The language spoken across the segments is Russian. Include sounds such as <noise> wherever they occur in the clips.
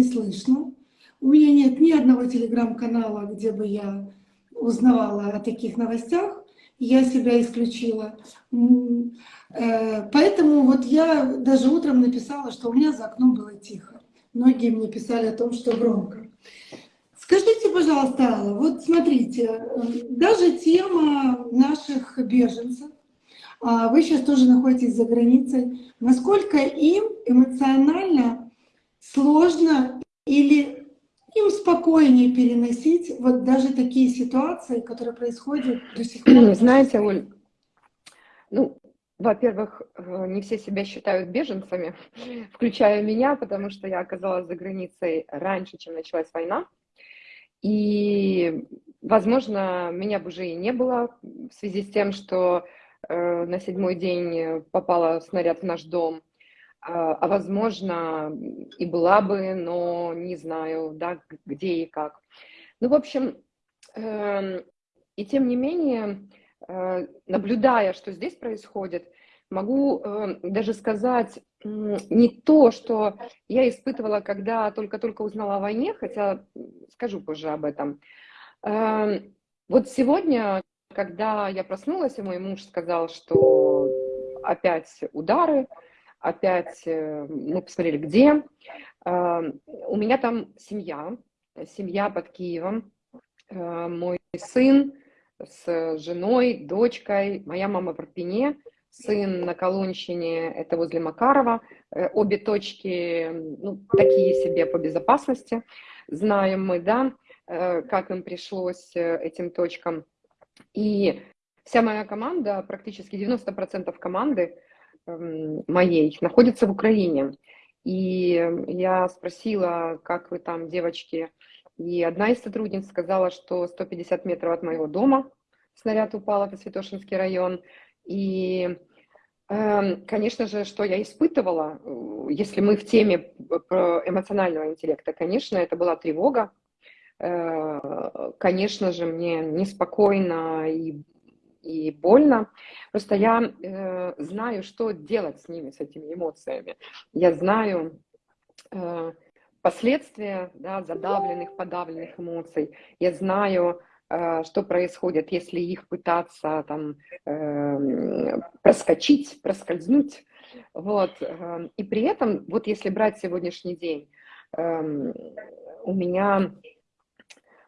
не слышно. У меня нет ни одного телеграм-канала, где бы я узнавала о таких новостях. Я себя исключила. Э, поэтому вот я даже утром написала, что у меня за окном было тихо. Многие мне писали о том, что громко. Скажите, пожалуйста, Алла, вот смотрите, даже тема наших беженцев, а вы сейчас тоже находитесь за границей, насколько им эмоционально сложно или им спокойнее переносить вот даже такие ситуации, которые происходят до сих пор? <clears throat> Знаете, Оль, ну, во-первых, э, не все себя считают беженцами, <laughs> включая меня, потому что я оказалась за границей раньше, чем началась война. И, возможно, меня бы уже и не было в связи с тем, что э, на седьмой день попала снаряд в наш дом. А, а возможно, и была бы, но не знаю, да, где и как. Ну, в общем, э, и тем не менее, Э, наблюдая, что здесь происходит, могу э, даже сказать не то, что я испытывала, когда только-только узнала о войне, хотя скажу позже об этом. Э, вот сегодня, когда я проснулась, и мой муж сказал, что опять удары, опять мы посмотрели, где. У меня там семья, семья под Киевом, мой сын, с женой, дочкой. Моя мама в Арпине, сын на Колонщине, это возле Макарова. Э, обе точки ну, такие себе по безопасности. Знаем мы, да, э, как им пришлось э, этим точкам. И вся моя команда, практически 90% команды эм, моей находится в Украине. И я спросила, как вы там, девочки, и одна из сотрудниц сказала, что 150 метров от моего дома снаряд упал, это Святошинский район. И, эм, конечно же, что я испытывала, э, если мы в теме эмоционального интеллекта, конечно, это была тревога. Э, конечно же, мне неспокойно и, и больно. Просто я э, знаю, что делать с ними, с этими эмоциями. Я знаю последствия да, задавленных, подавленных эмоций. Я знаю, э, что происходит, если их пытаться там э, проскочить, проскользнуть. Вот. Э, и при этом, вот если брать сегодняшний день, у меня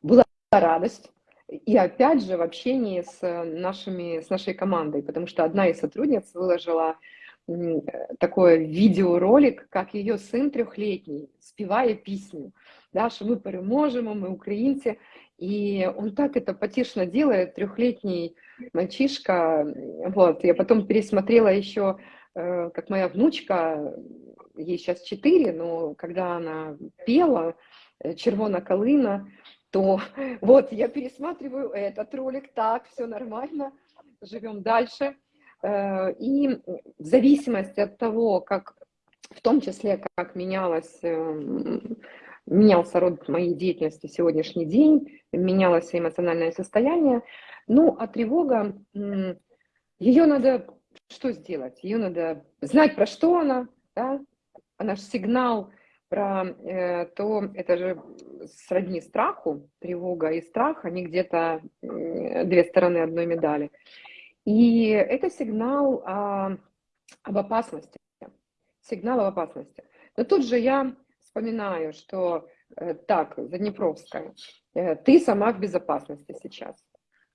была радость, и опять же в общении с, нашими, с нашей командой, потому что одна из сотрудниц выложила такой видеоролик, как ее сын трехлетний, спевая песню, да, что мы переможемо, мы украинцы, и он так это потешно делает, трехлетний мальчишка, вот, я потом пересмотрела еще, э, как моя внучка, ей сейчас четыре, но когда она пела э, «Червона калина», то вот я пересматриваю этот ролик, так, все нормально, живем дальше. Э, и в зависимости от того, как, в том числе, как менялось, эм, менялся род моей деятельности в сегодняшний день, менялось эмоциональное состояние, ну, а тревога, ее надо что сделать? Ее надо знать, про что она, да? она же сигнал про э, то, это же сродни страху, тревога и страх, они где-то э, две стороны одной медали. И это сигнал а, об опасности, сигнал об опасности. Но тут же я вспоминаю, что э, так, Заднепровская, э, ты сама в безопасности сейчас.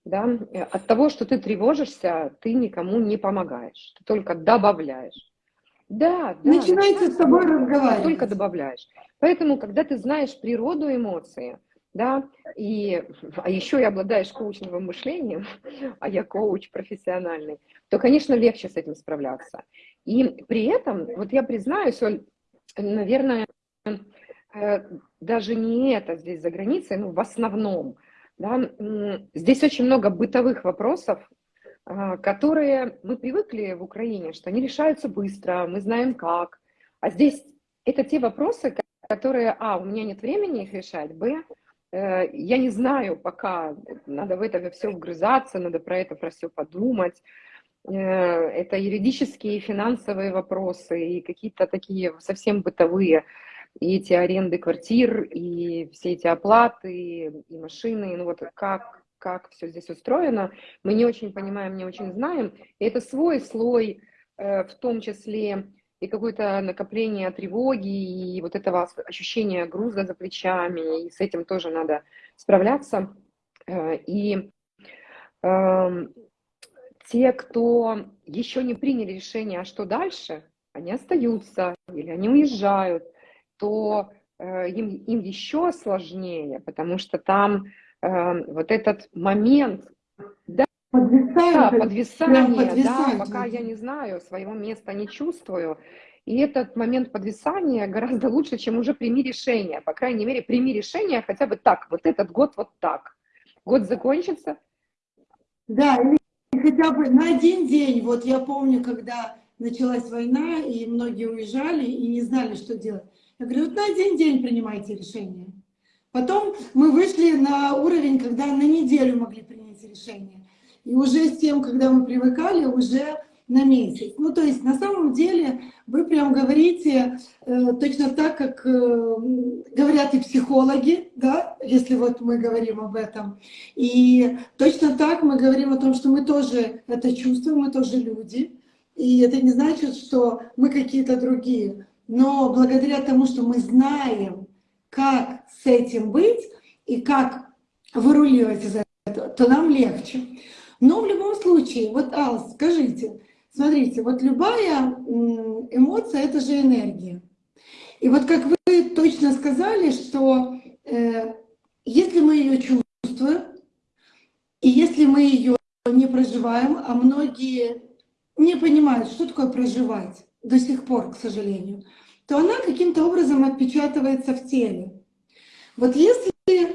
Да? От того, что ты тревожишься, ты никому не помогаешь, ты только добавляешь. Да, да. Начинайте с тобой разговаривать. Только добавляешь. Поэтому, когда ты знаешь природу эмоции, да, и, а еще и обладаешь коучинговым мышлением, <laughs> а я коуч профессиональный, то, конечно, легче с этим справляться. И при этом, вот я признаюсь, Оль, наверное, э, даже не это здесь за границей, ну, в основном, да, здесь очень много бытовых вопросов, которые мы привыкли в Украине, что они решаются быстро, мы знаем как, а здесь это те вопросы, которые, а, у меня нет времени их решать, б, Э, я не знаю пока, надо в это все вгрызаться, надо про это про все подумать. Э, это юридические финансовые вопросы, и какие-то такие совсем бытовые. и эти аренды квартир, и все эти оплаты, и машины, ну вот как, как все здесь устроено, мы не очень понимаем, не очень знаем. И это свой слой, э, в том числе и какое-то накопление тревоги, и вот этого ощущения груза за плечами, и с этим тоже надо справляться. Э, и э, те, кто еще не приняли решение, а что дальше, они остаются или они уезжают, то э, им, им еще сложнее, потому что там э, вот этот момент, да, да, подвисание, да, пока я не знаю, своего места не чувствую, и этот момент подвисания гораздо лучше, чем уже прими решение. По крайней мере, прими решение хотя бы так, вот этот год вот так. Год закончится. Да, хотя бы на один день. Вот я помню, когда началась война, и многие уезжали и не знали, что делать. Я говорю, вот на один день принимайте решение. Потом мы вышли на уровень, когда на неделю могли принять решение. И уже с тем, когда мы привыкали, уже на месяц. Ну, то есть на самом деле вы прям говорите э, точно так, как э, говорят и психологи, да, если вот мы говорим об этом. И точно так мы говорим о том, что мы тоже это чувствуем, мы тоже люди. И это не значит, что мы какие-то другие. Но благодаря тому, что мы знаем, как с этим быть и как выруливать из этого, то нам легче. Но в любом случае, вот, Ал, скажите, Смотрите, вот любая эмоция – это же энергия. И вот как вы точно сказали, что э, если мы ее чувствуем, и если мы ее не проживаем, а многие не понимают, что такое проживать до сих пор, к сожалению, то она каким-то образом отпечатывается в теле. Вот если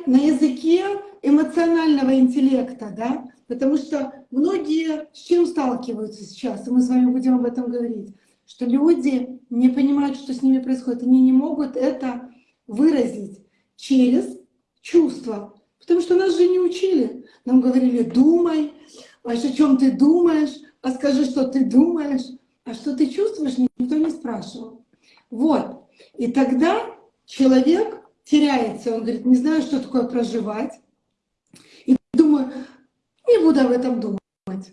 на языке эмоционального интеллекта, да, Потому что многие с чем сталкиваются сейчас, и мы с вами будем об этом говорить, что люди не понимают, что с ними происходит, они не могут это выразить через чувства. Потому что нас же не учили. Нам говорили, думай, а о чем ты думаешь, а скажи, что ты думаешь, а что ты чувствуешь, никто не спрашивал. Вот. И тогда человек теряется, он говорит, не знаю, что такое проживать. И думаю, не буду об этом думать.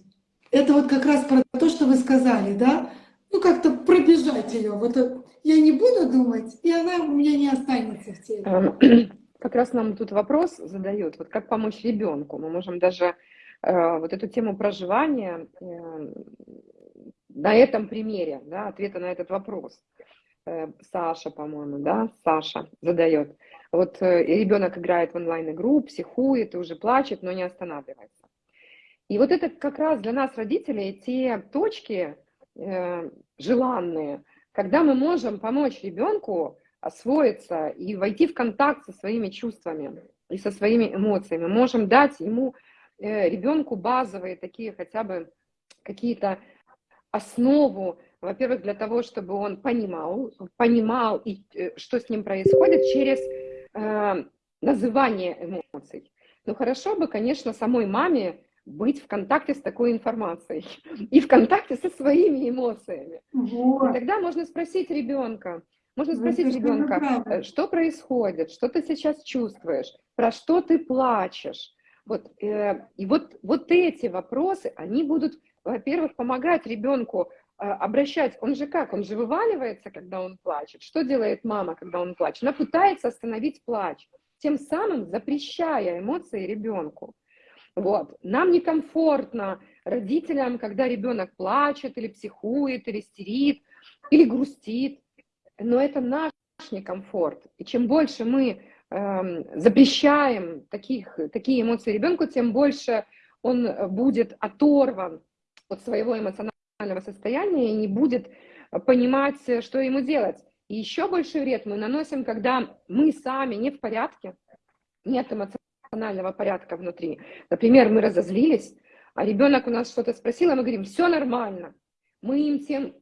Это вот как раз про то, что вы сказали, да? Ну, как-то пробежать ее. Вот я не буду думать, и она у меня не останется в теле. Эм, <clears throat> как раз нам тут вопрос задают, вот как помочь ребенку. Мы можем даже э, вот эту тему проживания э, на этом примере, да, ответа на этот вопрос. Э, Саша, по-моему, да, Саша задает. Вот э, ребенок играет в онлайн-игру, психует уже плачет, но не останавливается. И вот это как раз для нас, родителей, те точки э, желанные, когда мы можем помочь ребенку освоиться и войти в контакт со своими чувствами и со своими эмоциями. Можем дать ему, э, ребенку базовые такие хотя бы какие-то основу, во-первых, для того, чтобы он понимал, понимал, и, э, что с ним происходит через э, называние эмоций. Ну хорошо бы, конечно, самой маме быть в контакте с такой информацией <laughs> и в контакте со своими эмоциями. Вот. И тогда можно спросить ребенка, можно спросить Это ребенка, э, что происходит, что ты сейчас чувствуешь, про что ты плачешь. Вот, э, и вот, вот эти вопросы, они будут, во-первых, помогать ребенку обращать, он же как, он же вываливается, когда он плачет. Что делает мама, когда он плачет? Она пытается остановить плач, тем самым запрещая эмоции ребенку. Вот. Нам некомфортно родителям, когда ребенок плачет или психует, или истерит, или грустит. Но это наш некомфорт. И чем больше мы э, запрещаем таких, такие эмоции ребенку, тем больше он будет оторван от своего эмоционального состояния и не будет понимать, что ему делать. И еще больше вред мы наносим, когда мы сами не в порядке, нет эмоционального порядка внутри. Например, мы разозлились, а ребенок у нас что-то спросил, а мы говорим, все нормально. Мы им тем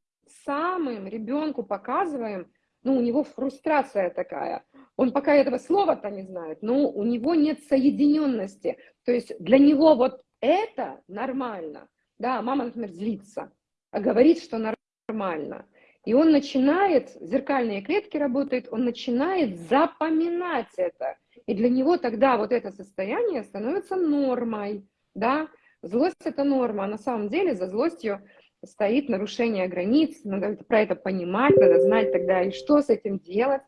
самым ребенку показываем, ну, у него фрустрация такая. Он пока этого слова-то не знает, но у него нет соединенности. То есть для него вот это нормально. Да, мама, например, злится, говорит, что нормально. И он начинает, зеркальные клетки работают, он начинает запоминать это. И для него тогда вот это состояние становится нормой, да. Злость – это норма, а на самом деле за злостью стоит нарушение границ, надо про это понимать, надо знать тогда и что с этим делать.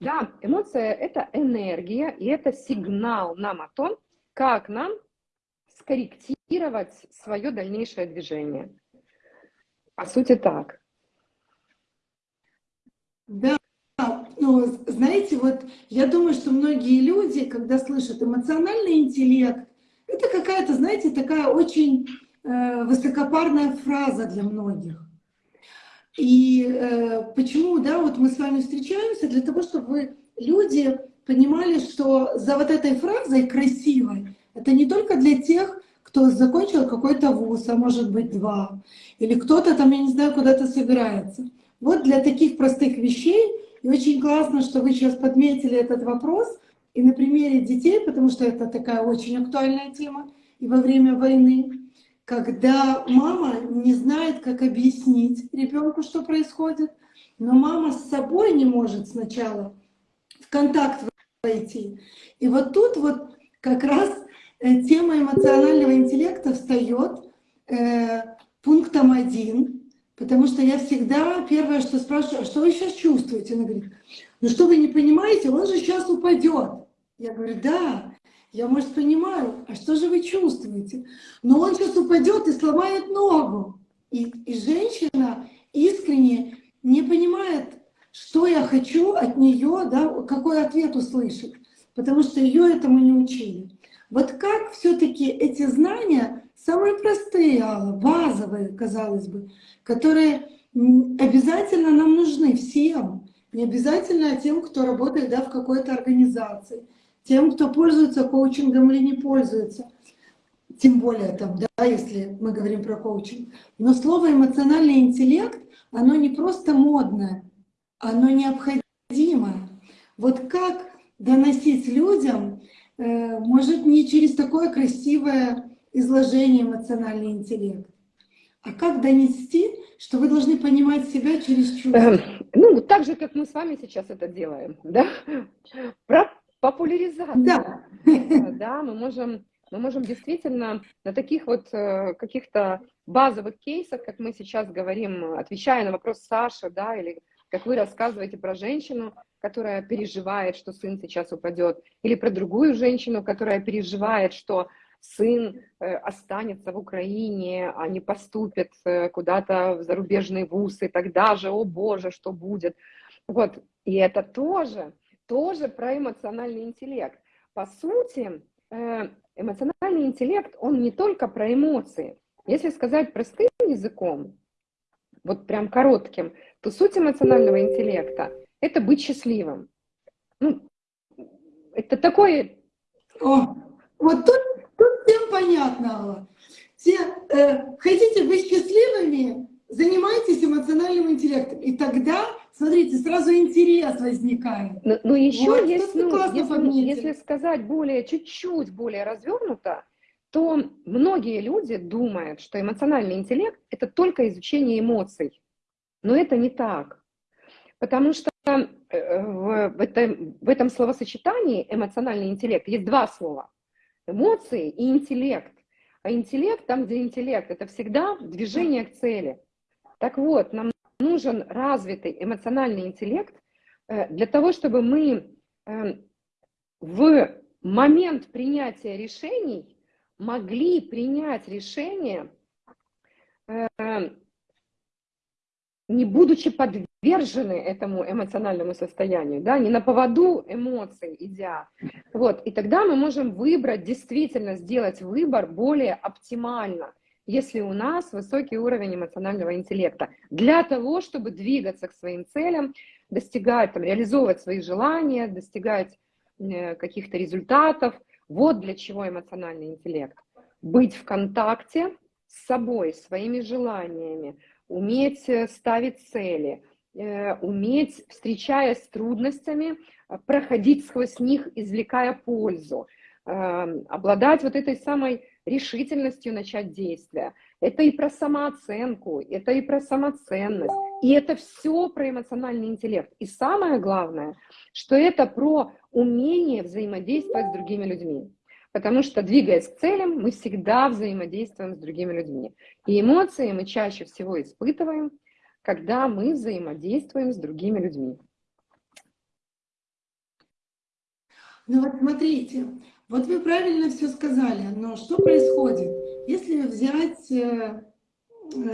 Да, эмоция – это энергия, и это сигнал нам о том, как нам скорректировать свое дальнейшее движение. По сути, так. Да, ну, знаете, вот я думаю, что многие люди, когда слышат эмоциональный интеллект, это какая-то, знаете, такая очень э, высокопарная фраза для многих. И э, почему, да, вот мы с вами встречаемся для того, чтобы вы, люди понимали, что за вот этой фразой красивой, это не только для тех, кто закончил какой-то вуз, а может быть два, или кто-то там, я не знаю, куда-то собирается. Вот для таких простых вещей, и очень классно, что вы сейчас подметили этот вопрос, и на примере детей, потому что это такая очень актуальная тема, и во время войны, когда мама не знает, как объяснить ребенку, что происходит, но мама с собой не может сначала в контакт войти. И вот тут вот как раз тема эмоционального интеллекта встает э, пунктом один, потому что я всегда первое, что спрашиваю, а что вы сейчас чувствуете? Она говорит, ну что вы не понимаете, он же сейчас упадет. Я говорю, да, я, может, понимаю, а что же вы чувствуете? Но он сейчас упадет и сломает ногу. И, и женщина искренне не понимает, что я хочу от нее, да, какой ответ услышать, потому что ее этому не учили. Вот как все-таки эти знания, самые простые, Алла, базовые, казалось бы, которые обязательно нам нужны всем, не обязательно тем, кто работает да, в какой-то организации, тем, кто пользуется коучингом или не пользуется, тем более там, да, если мы говорим про коучинг. Но слово эмоциональный интеллект, оно не просто модное, оно необходимое. Вот как доносить людям может не через такое красивое изложение эмоциональный интеллект, а как донести, что вы должны понимать себя через чувства? Эм, ну, так же, как мы с вами сейчас это делаем, да? Про популяризацию. Да. Э, да, мы можем, мы можем действительно на таких вот э, каких-то базовых кейсах, как мы сейчас говорим, отвечая на вопрос Саши, да, или как вы рассказываете про женщину, которая переживает, что сын сейчас упадет, или про другую женщину, которая переживает, что сын э, останется в Украине, а не поступит э, куда-то в зарубежный вуз, и тогда же, о боже, что будет. Вот, и это тоже, тоже про эмоциональный интеллект. По сути, э, эмоциональный интеллект, он не только про эмоции. Если сказать простым языком, вот прям коротким, то суть эмоционального интеллекта это быть счастливым. Ну, это такое... О, вот тут, тут всем понятно, Алла. Все, э, хотите быть счастливыми, занимайтесь эмоциональным интеллектом. И тогда, смотрите, сразу интерес возникает. Но, но еще вот, есть, ну, если, если сказать более, чуть-чуть более развернуто, то многие люди думают, что эмоциональный интеллект – это только изучение эмоций. Но это не так. Потому что в, этом, в этом словосочетании эмоциональный интеллект есть два слова. Эмоции и интеллект. А интеллект, там, где интеллект, это всегда движение к цели. Так вот, нам нужен развитый эмоциональный интеллект э, для того, чтобы мы э, в момент принятия решений могли принять решение не будучи подвержены этому эмоциональному состоянию, да, не на поводу эмоций идя. Вот, и тогда мы можем выбрать, действительно сделать выбор более оптимально, если у нас высокий уровень эмоционального интеллекта, для того, чтобы двигаться к своим целям, достигать, там, реализовывать свои желания, достигать э, каких-то результатов. Вот для чего эмоциональный интеллект. Быть в контакте с собой, своими желаниями, уметь э, ставить цели, уметь, встречаясь с трудностями, э, проходить сквозь них, извлекая пользу, эм, обладать вот этой самой решительностью начать действия. Это и про самооценку, это и про самоценность, И это все про эмоциональный интеллект. И самое главное, что это про умение взаимодействовать с другими людьми. Потому что, двигаясь к целям, мы всегда взаимодействуем с другими людьми. И эмоции мы чаще всего испытываем, когда мы взаимодействуем с другими людьми. Ну вот смотрите, вот вы правильно все сказали, но что происходит? Если взять э,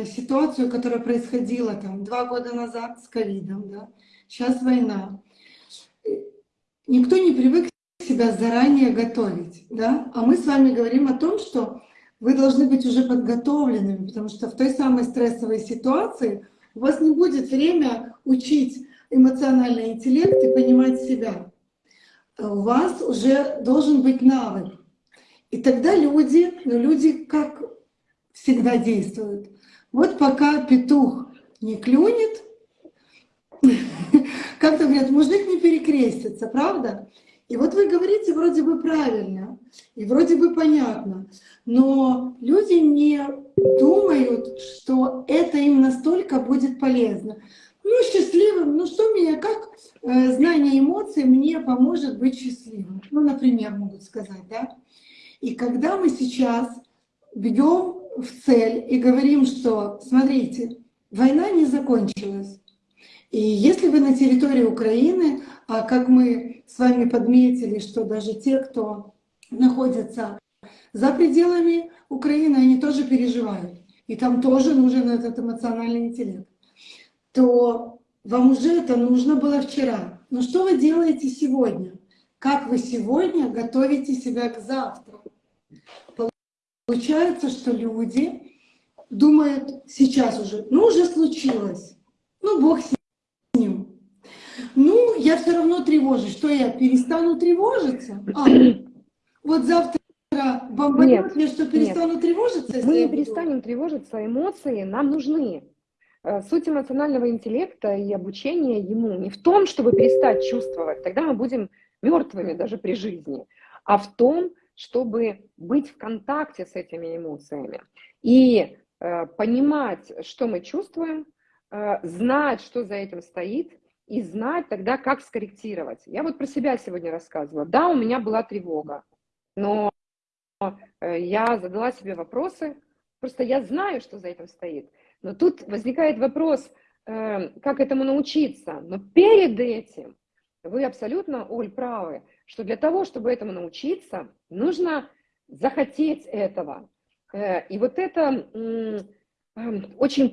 ситуацию, которая происходила там два года назад с ковидом, да, сейчас война, никто не привык себя заранее готовить, да, а мы с вами говорим о том, что вы должны быть уже подготовленными, потому что в той самой стрессовой ситуации у вас не будет время учить эмоциональный интеллект и понимать себя у вас уже должен быть навык. И тогда люди, ну люди как всегда действуют. Вот пока петух не клюнет, <laughs> как-то говорят, мужик не перекрестится, правда? И вот вы говорите вроде бы правильно, и вроде бы понятно, но люди не думают, что это им настолько будет полезно. Ну, счастливым, ну что меня, как э, знание эмоций мне поможет быть счастливым? Ну, например, могут сказать, да? И когда мы сейчас бьем в цель и говорим, что, смотрите, война не закончилась. И если вы на территории Украины, а как мы с вами подметили, что даже те, кто находится за пределами Украины, они тоже переживают. И там тоже нужен этот эмоциональный интеллект то вам уже это нужно было вчера. Но что вы делаете сегодня? Как вы сегодня готовите себя к завтра? Получается, что люди думают сейчас уже, ну уже случилось, ну Бог с я все равно тревожусь. Что я перестану тревожиться? А, вот завтра бомбанет мне, что перестану нет. тревожиться? Мы не перестанем тревожиться, эмоции нам нужны. Э, суть эмоционального интеллекта и обучения ему не в том, чтобы перестать чувствовать, тогда мы будем мертвыми даже при жизни, а в том, чтобы быть в контакте с этими эмоциями и э, понимать, что мы чувствуем, э, знать, что за этим стоит, и знать тогда, как скорректировать. Я вот про себя сегодня рассказывала. Да, у меня была тревога, но э, я задала себе вопросы, просто я знаю, что за этим стоит. Но тут возникает вопрос, э, как этому научиться. Но перед этим вы абсолютно, Оль, правы, что для того, чтобы этому научиться, нужно захотеть этого. Э, и вот это эм, очень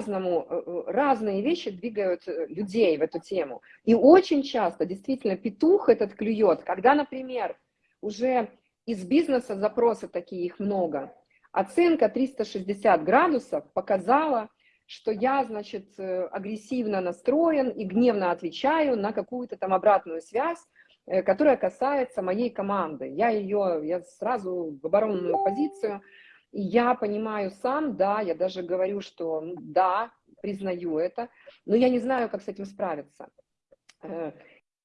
по-разному, э, разные вещи двигают людей в эту тему. И очень часто действительно петух этот клюет, когда, например, уже из бизнеса запросы такие, их много, Оценка 360 градусов показала, что я, значит, э, агрессивно настроен и гневно отвечаю на какую-то там обратную связь, э, которая касается моей команды. Я ее, я сразу в оборонную позицию, я понимаю сам, да, я даже говорю, что ну, да, признаю это, но я не знаю, как с этим справиться. Э,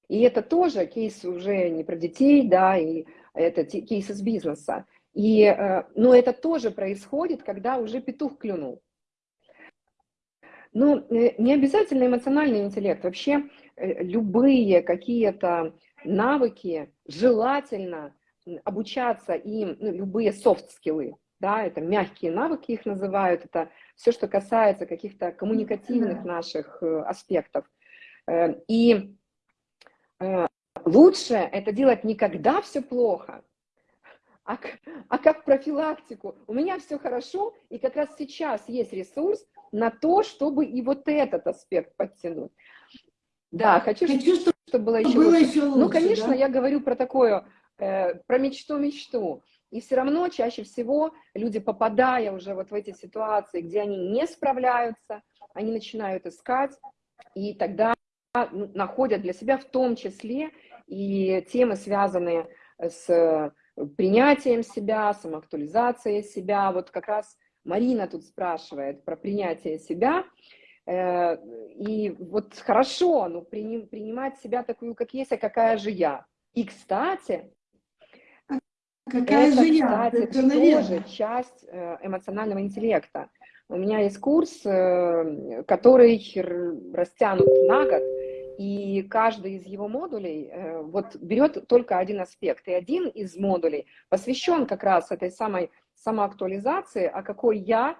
и это тоже кейс уже не про детей, да, и это кейс из бизнеса. И, э, но это тоже происходит, когда уже петух клюнул. Но э, не обязательно эмоциональный интеллект. Вообще любые какие-то навыки желательно обучаться им, ну, любые софт-скиллы, да, это мягкие навыки их называют, это все, что касается каких-то коммуникативных наших аспектов. И лучше это делать не когда все плохо, а, а как профилактику. У меня все хорошо, и как раз сейчас есть ресурс на то, чтобы и вот этот аспект подтянуть. Да, хочу, хочу чтобы, чтобы было еще было лучше. Еще лучше ну, конечно, да? я говорю про такое, э, про мечту-мечту. И все равно чаще всего люди, попадая уже вот в эти ситуации, где они не справляются, они начинают искать, и тогда ну, находят для себя в том числе и темы, связанные с принятием себя, самоактуализацией себя. Вот как раз Марина тут спрашивает про принятие себя. Э, и вот хорошо, ну, принимать себя такую, как есть, а какая же я. И, кстати, какая это, же я? кстати, это, тоже часть э, эмоционального интеллекта. У меня есть курс, э, который растянут на год, и каждый из его модулей э, вот берет только один аспект. И один из модулей посвящен как раз этой самой самоактуализации, а какой я,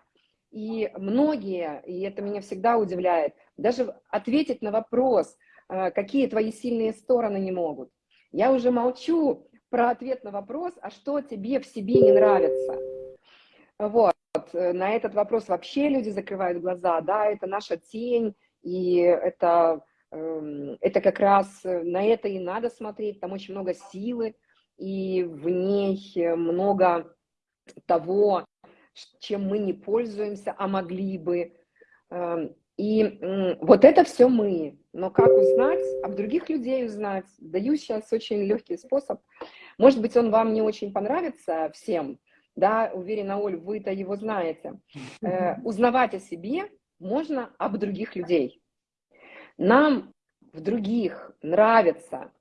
и многие, и это меня всегда удивляет, даже ответить на вопрос, какие твои сильные стороны не могут. Я уже молчу про ответ на вопрос, а что тебе в себе не нравится. Вот, э, на этот вопрос вообще люди закрывают глаза, да, это наша тень, и это Эм, это как раз э, на это и надо смотреть, там очень много силы, и в ней э, много того, чем мы не пользуемся, а могли бы. Эм, и вот это все мы. Но как узнать, об других людей узнать? Даю сейчас очень легкий способ. Может быть, он вам не очень понравится всем, да, уверена, Оль, вы-то его знаете. Э, узнавать о себе можно об других людей. Нам в других нравится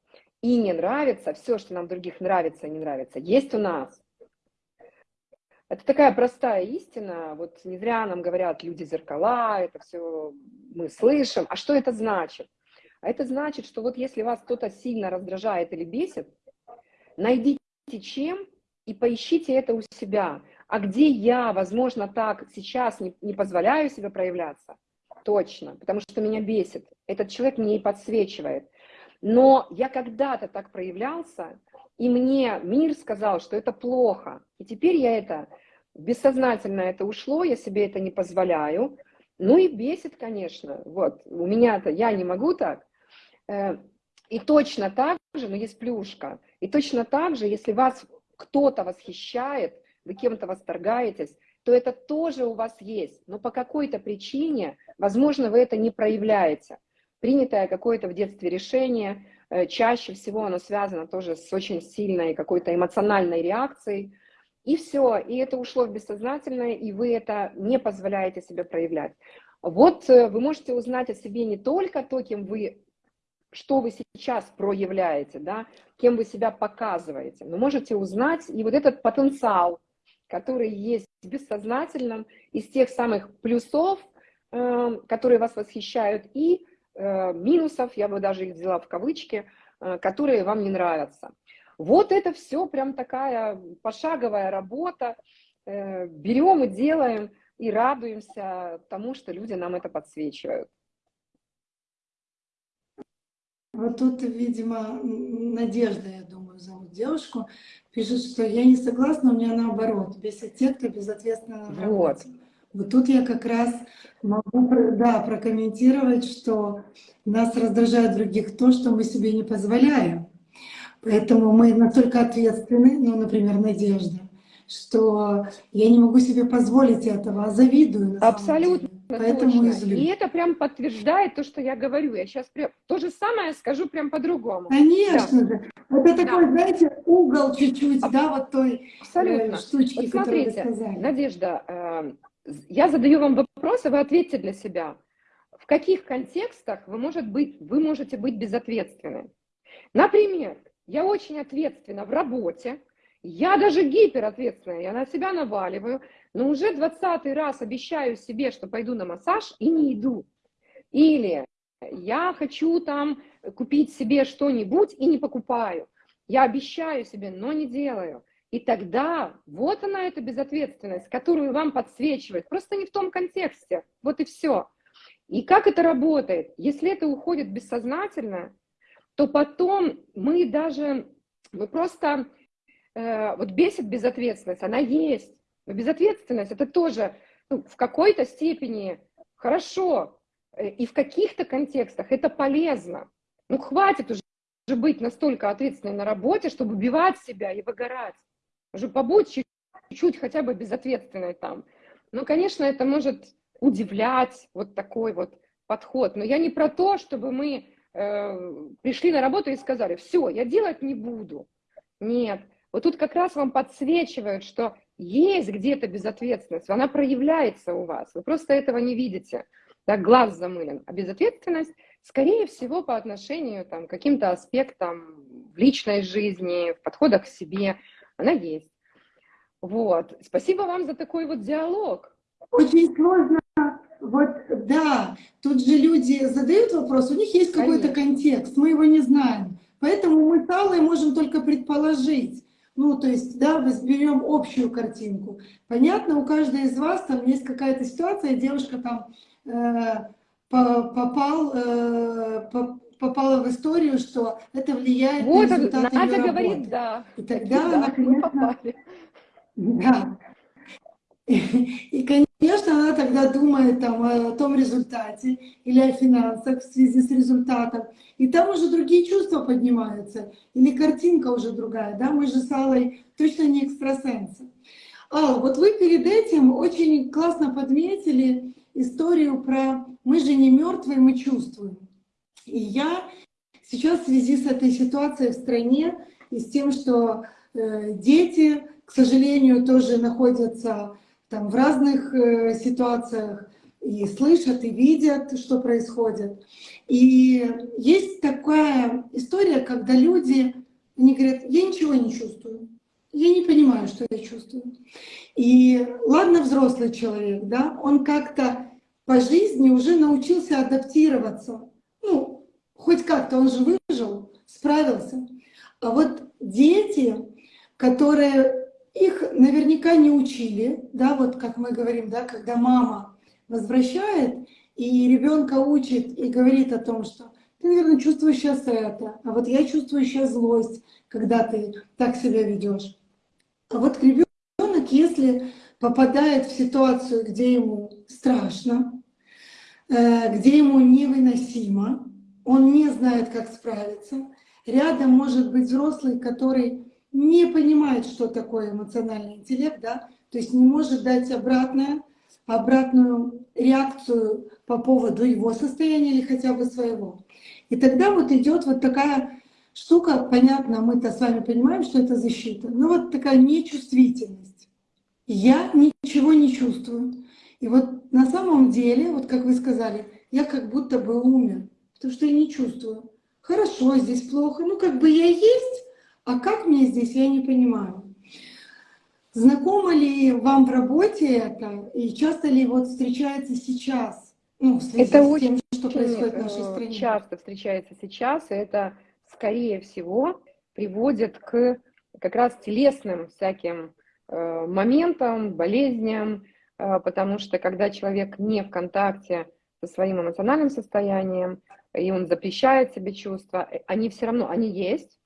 и не нравится, все, что нам в других нравится и не нравится, есть у нас. Это такая простая истина, вот не зря нам говорят люди зеркала, это все мы слышим. А что это значит? А это значит, что вот если вас кто-то сильно раздражает или бесит, найдите чем и поищите это у себя. А где я, возможно, так сейчас не, не позволяю себе проявляться, точно, потому что меня бесит. Этот человек мне и подсвечивает. Но я когда-то так проявлялся, и мне мир сказал, что это плохо. И теперь я это, бессознательно это ушло, я себе это не позволяю. Ну и бесит, конечно. Вот, у меня-то, я не могу так. Э, и точно так же, но есть плюшка. И точно так же, если вас кто-то восхищает, вы кем-то восторгаетесь, то это тоже у вас есть. Но по какой-то причине, возможно, вы это не проявляете. Принятое какое-то в детстве решение, э, чаще всего оно связано тоже с очень сильной какой-то эмоциональной реакцией. И все, и это ушло в бессознательное, и вы это не позволяете себе проявлять. Вот э, вы можете узнать о себе не только то, кем вы, что вы сейчас проявляете, да, кем вы себя показываете, но можете узнать и вот этот потенциал, который есть в бессознательном, из тех самых плюсов, э, которые вас восхищают, и э, минусов, я бы даже их взяла в кавычки, э, которые вам не нравятся. Вот это все прям такая пошаговая работа. Берем и делаем, и радуемся тому, что люди нам это подсвечивают. Вот тут, видимо, Надежда, я думаю, зовут девушку, пишет, что я не согласна, у меня наоборот, те, кто безответственно на Вот. Вот тут я как раз могу да, прокомментировать, что нас раздражает других то, что мы себе не позволяем. Поэтому мы настолько ответственны, ну, например, Надежда, что я не могу себе позволить этого, а завидую. Абсолютно. Поэтому точно. И это прям подтверждает то, что я говорю. Я сейчас прям то же самое скажу прям по-другому. Конечно да. же. Это такой, да. знаете, угол чуть-чуть, а, да, вот той э, Абсолютно. штучки, вот смотрите, вы сказали. Надежда, э, я задаю вам вопрос, и вы ответьте для себя. В каких контекстах вы, может быть, вы можете быть безответственны? Например, я очень ответственна в работе, я даже гиперответственная, я на себя наваливаю, но уже двадцатый раз обещаю себе, что пойду на массаж и не иду. Или я хочу там купить себе что-нибудь и не покупаю. Я обещаю себе, но не делаю. И тогда вот она эта безответственность, которую вам подсвечивает, просто не в том контексте. Вот и все. И как это работает? Если это уходит бессознательно, то потом мы даже, мы просто э, вот бесит безответственность, она есть. Но безответственность это тоже ну, в какой-то степени хорошо, э, и в каких-то контекстах это полезно. Ну, хватит уже быть настолько ответственной на работе, чтобы убивать себя и выгорать. Уже побудь чуть-чуть хотя бы безответственной там. Ну, конечно, это может удивлять вот такой вот подход. Но я не про то, чтобы мы э, пришли на работу и сказали, все, я делать не буду. Нет, вот тут как раз вам подсвечивают, что есть где-то безответственность, она проявляется у вас, вы просто этого не видите, да, глаз замылен. А безответственность, скорее всего, по отношению там, к каким-то аспектам в личной жизни, в подходах к себе, она есть. Вот. Спасибо вам за такой вот диалог. очень сложно, вот, да, тут же люди задают вопрос, у них есть какой-то контекст, мы его не знаем. Поэтому мы с Аллой можем только предположить. Ну, то есть, да, возьмем общую картинку. Понятно, у каждой из вас там есть какая-то ситуация, девушка там э, попал, э, попала в историю, что это влияет вот на результат Надя ее говорит, работы. да. И тогда <laughs> да, она, конечно, да. И, конечно, она тогда думает там, о том результате или о финансах в связи с результатом. И там уже другие чувства поднимаются. Или картинка уже другая. Да? Мы же с Аллой точно не экстрасенсы. Алла, вот вы перед этим очень классно подметили историю про «мы же не мертвые, мы чувствуем». И я сейчас в связи с этой ситуацией в стране и с тем, что э, дети, к сожалению, тоже находятся там в разных э, ситуациях и слышат, и видят, что происходит. И есть такая история, когда люди, они говорят, я ничего не чувствую, я не понимаю, что я чувствую. И ладно, взрослый человек, да, он как-то по жизни уже научился адаптироваться. Ну, хоть как-то он же выжил, справился. А вот дети, которые их наверняка не учили, да, вот как мы говорим, да, когда мама возвращает и ребенка учит и говорит о том, что ты, наверное, чувствуешь сейчас это, а вот я чувствую сейчас злость, когда ты так себя ведешь. А вот ребенок, если попадает в ситуацию, где ему страшно, э, где ему невыносимо, он не знает, как справиться, рядом может быть взрослый, который не понимает, что такое эмоциональный интеллект, да, то есть не может дать обратное, обратную реакцию по поводу его состояния или хотя бы своего. И тогда вот идет вот такая штука, понятно, мы-то с вами понимаем, что это защита, но вот такая нечувствительность. Я ничего не чувствую. И вот на самом деле, вот как вы сказали, я как будто бы умер, потому что я не чувствую. Хорошо, здесь плохо, ну как бы я есть, а как мне здесь, я не понимаю. Знакомо ли вам в работе это, и часто ли вот встречается сейчас, ну, в связи это с очень, тем, что происходит в нашей э, стране? часто встречается сейчас, и это, скорее всего, приводит к как раз телесным всяким э, моментам, болезням, э, потому что когда человек не в контакте со своим эмоциональным состоянием, и он запрещает себе чувства, они все равно, они есть,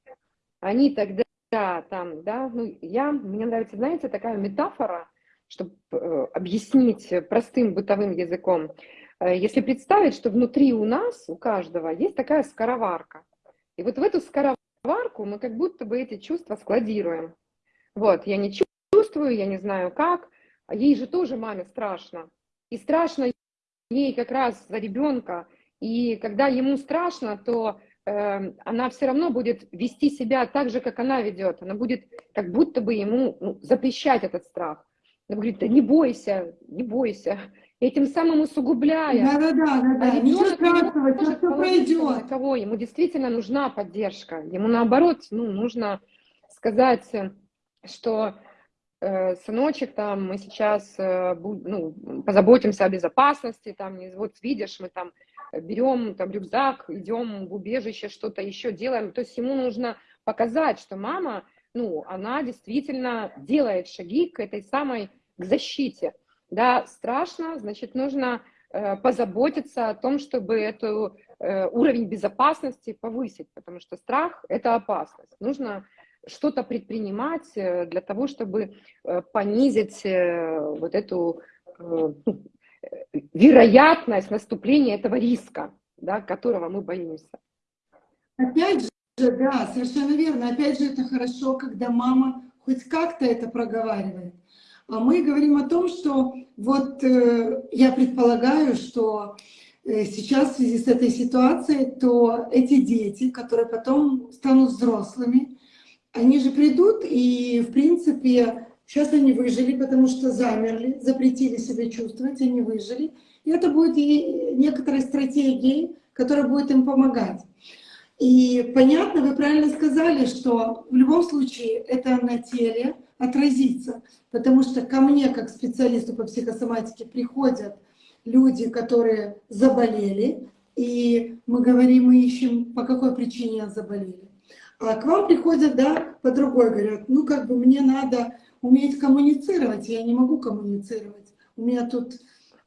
они тогда там, да, ну, я, мне нравится, знаете, такая метафора, чтобы э, объяснить простым бытовым языком. Э, если представить, что внутри у нас, у каждого, есть такая скороварка. И вот в эту скороварку мы как будто бы эти чувства складируем. Вот, я не чувствую, я не знаю как, а ей же тоже маме страшно. И страшно ей как раз за ребенка. И когда ему страшно, то она все равно будет вести себя так же, как она ведет. Она будет как будто бы ему ну, запрещать этот страх. Она говорит, да не бойся, не бойся. Этим самым усугубляя. Да, да, да, да, да. Ничего страшного, не все пройдет. Кого? Ему действительно нужна поддержка. Ему наоборот, ну, нужно сказать, что э, сыночек, там, мы сейчас э, ну, позаботимся о безопасности, там, вот видишь, мы там берем там рюкзак, идем в убежище, что-то еще делаем. То есть ему нужно показать, что мама, ну, она действительно делает шаги к этой самой, к защите. Да, страшно, значит, нужно э, позаботиться о том, чтобы эту э, уровень безопасности повысить, потому что страх – это опасность. Нужно что-то предпринимать э, для того, чтобы э, понизить э, вот эту вероятность наступления этого риска, да, которого мы боимся. Опять же, да, совершенно верно. Опять же, это хорошо, когда мама хоть как-то это проговаривает. А мы говорим о том, что вот э, я предполагаю, что э, сейчас в связи с этой ситуацией, то эти дети, которые потом станут взрослыми, они же придут и, в принципе, Сейчас они выжили, потому что замерли, запретили себя чувствовать, они выжили. И это будет и некоторой стратегией, которая будет им помогать. И понятно, вы правильно сказали, что в любом случае это на теле отразится, потому что ко мне, как специалисту по психосоматике, приходят люди, которые заболели, и мы говорим, мы ищем, по какой причине заболели. А к вам приходят, да, по другой, говорят, ну как бы мне надо уметь коммуницировать, я не могу коммуницировать. У меня тут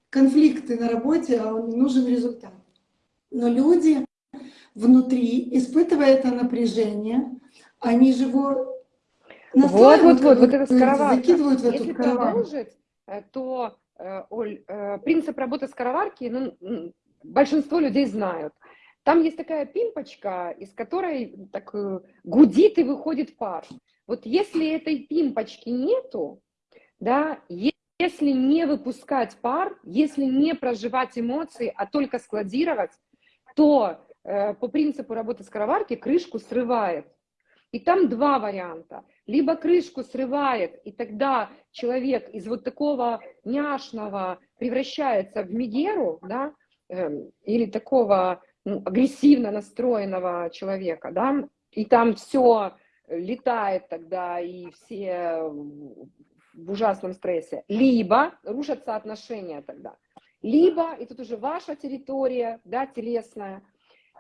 конфликты на работе, а нужен результат. Но люди внутри, испытывая это напряжение, они же его вот, вот, вот, вот скороварка. закидывают в эту Если продолжить, э, то, э, Оль, э, принцип работы скороварки, ну, большинство людей знают. Там есть такая пимпочка, из которой так гудит и выходит пар. Вот если этой пимпочки нету, да, если не выпускать пар, если не проживать эмоции, а только складировать, то э, по принципу работы скороварки крышку срывает. И там два варианта. Либо крышку срывает, и тогда человек из вот такого няшного превращается в мегеру, да, э, или такого ну, агрессивно настроенного человека, да, и там все летает тогда, и все в ужасном стрессе. Либо рушатся отношения тогда. Либо, и тут уже ваша территория, да, телесная,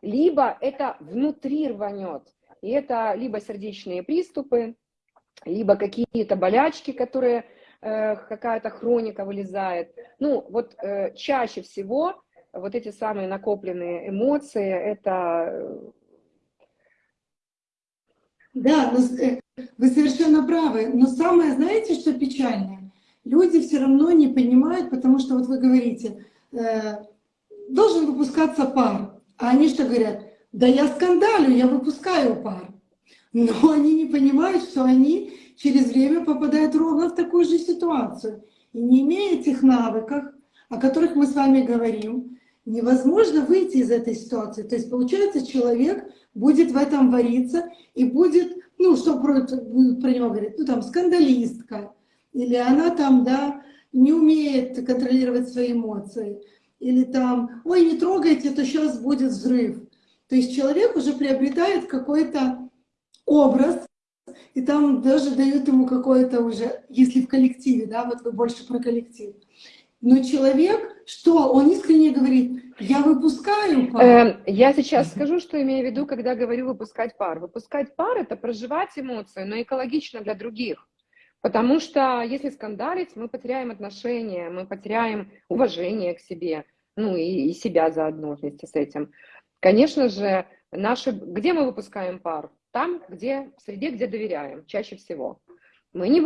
либо это внутри рванет. И это либо сердечные приступы, либо какие-то болячки, которые э, какая-то хроника вылезает. Ну, вот э, чаще всего вот эти самые накопленные эмоции, это... Да, но, э, вы совершенно правы. Но самое, знаете, что печальное? Люди все равно не понимают, потому что вот вы говорите, э, должен выпускаться пар. А они что говорят? Да я скандалю, я выпускаю пар. Но <laughs> они не понимают, что они через время попадают ровно в такую же ситуацию. И не имея этих навыков, о которых мы с вами говорим, невозможно выйти из этой ситуации. То есть получается, человек будет в этом вариться и будет, ну, что про, про него говорит, ну, там, скандалистка, или она там, да, не умеет контролировать свои эмоции, или там, ой, не трогайте, то сейчас будет взрыв. То есть человек уже приобретает какой-то образ, и там даже дают ему какое-то уже, если в коллективе, да, вот вы больше про коллектив. Но человек, что? Он искренне говорит, я выпускаю пар. Эм, я сейчас скажу, что имею в виду, когда говорю выпускать пар. Выпускать пар – это проживать эмоции, но экологично для других. Потому что если скандалить, мы потеряем отношения, мы потеряем уважение к себе, ну и, и себя заодно вместе с этим. Конечно же, наши, где мы выпускаем пар? Там, где, в среде, где доверяем, чаще всего. Мы не,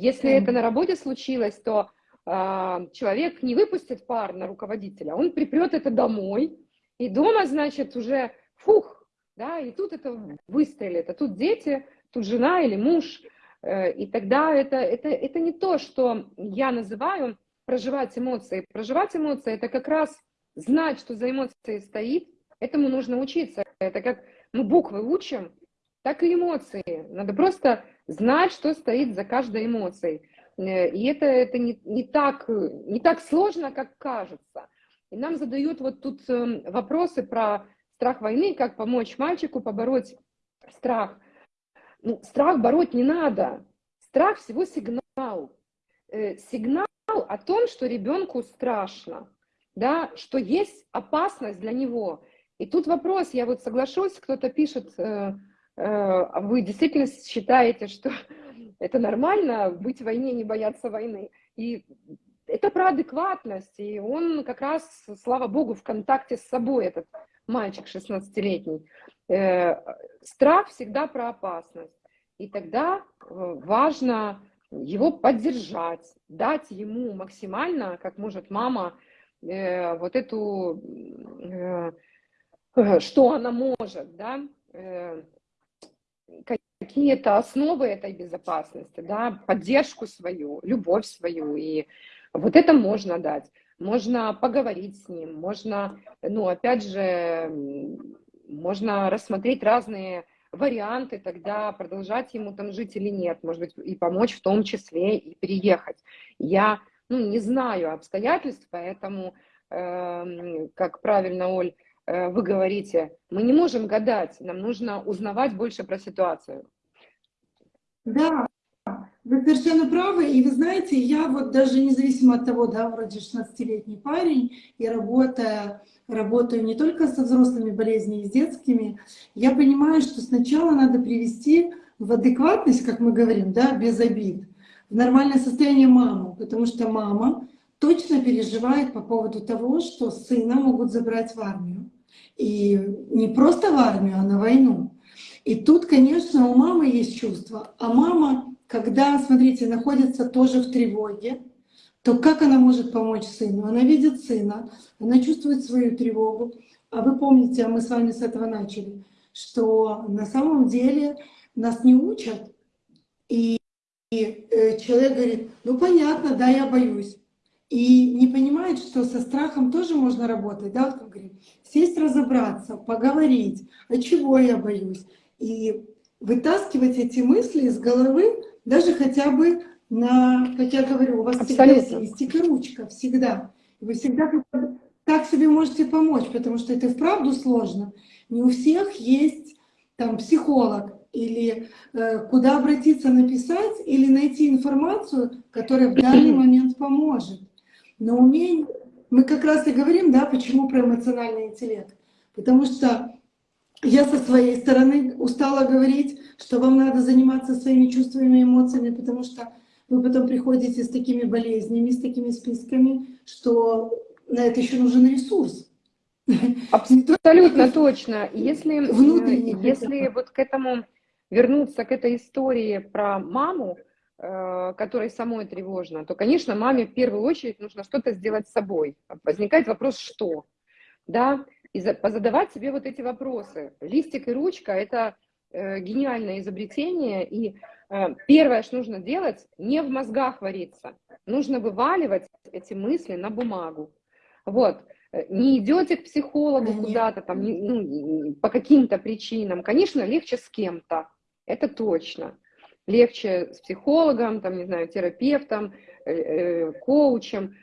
если это на работе случилось, то человек не выпустит пар на руководителя, он припрет это домой, и дома, значит, уже фух, да, и тут это выстрелит, а тут дети, тут жена или муж, э, и тогда это, это, это не то, что я называю проживать эмоции. Проживать эмоции – это как раз знать, что за эмоцией стоит, этому нужно учиться. Это как мы буквы учим, так и эмоции. Надо просто знать, что стоит за каждой эмоцией. Э, и это, это не, не, так, не так сложно, как кажется. И нам задают вот тут эм, вопросы про страх войны, как помочь мальчику побороть страх. Ну, страх бороть не надо. Страх всего сигнал. Э, сигнал о том, что ребенку страшно, да, что есть опасность для него. И тут вопрос, я вот соглашусь, кто-то пишет, э, а вы действительно считаете, что это нормально быть в войне, не бояться войны? И это про адекватность, и он как раз, слава богу, в контакте с собой, этот мальчик 16-летний. Э, страх всегда про опасность. И тогда э, важно его поддержать, дать ему максимально, как может мама, вот эту, что она может, да, какие-то основы этой безопасности, да, поддержку свою, любовь свою, и вот это можно дать. Можно поговорить с ним, можно, ну, опять же, можно рассмотреть разные варианты тогда, продолжать ему там жить или нет, может быть, и помочь в том числе и переехать. Я, ну, не знаю обстоятельств, поэтому, э, как правильно Оль э, вы говорите, мы не можем гадать, нам нужно узнавать больше про ситуацию. Да, вы совершенно правы. И вы знаете, я вот даже независимо от того, да, вроде 16-летний парень, и работая, работаю не только со взрослыми болезнями, и с детскими, я понимаю, что сначала надо привести в адекватность, как мы говорим, да, без обид, в нормальное состояние маму, потому что мама точно переживает по поводу того, что сына могут забрать в армию. И не просто в армию, а на войну. И тут, конечно, у мамы есть чувство. А мама, когда, смотрите, находится тоже в тревоге, то как она может помочь сыну? Она видит сына, она чувствует свою тревогу. А вы помните, а мы с вами с этого начали, что на самом деле нас не учат. И, и э, человек говорит, ну понятно, да, я боюсь и не понимает, что со страхом тоже можно работать, да, вот как говорим, сесть, разобраться, поговорить, а чего я боюсь, и вытаскивать эти мысли из головы, даже хотя бы на, как я говорю, у вас Абсолютно. всегда есть стик и ручка, всегда. Вы всегда так себе можете помочь, потому что это вправду сложно. Не у всех есть там психолог, или э, куда обратиться, написать, или найти информацию, которая в данный <clears throat> момент поможет. Но умение, мы как раз и говорим, да, почему про эмоциональный интеллект. Потому что я со своей стороны устала говорить, что вам надо заниматься своими чувствами и эмоциями, потому что вы потом приходите с такими болезнями, с такими списками, что на это еще нужен ресурс. Абсолютно точно. Если, э, если вот к этому вернуться, к этой истории про маму, Э, которой самой тревожно, то, конечно, маме в первую очередь нужно что-то сделать с собой. Возникает вопрос, что? Да, и за, позадавать себе вот эти вопросы. Листик и ручка – это э, гениальное изобретение, и э, первое, что нужно делать, не в мозгах вариться. Нужно вываливать эти мысли на бумагу. Вот. Не идете к психологу куда-то там, ну, по каким-то причинам. Конечно, легче с кем-то, это точно легче с психологом, там, не знаю, терапевтом, э, коучем,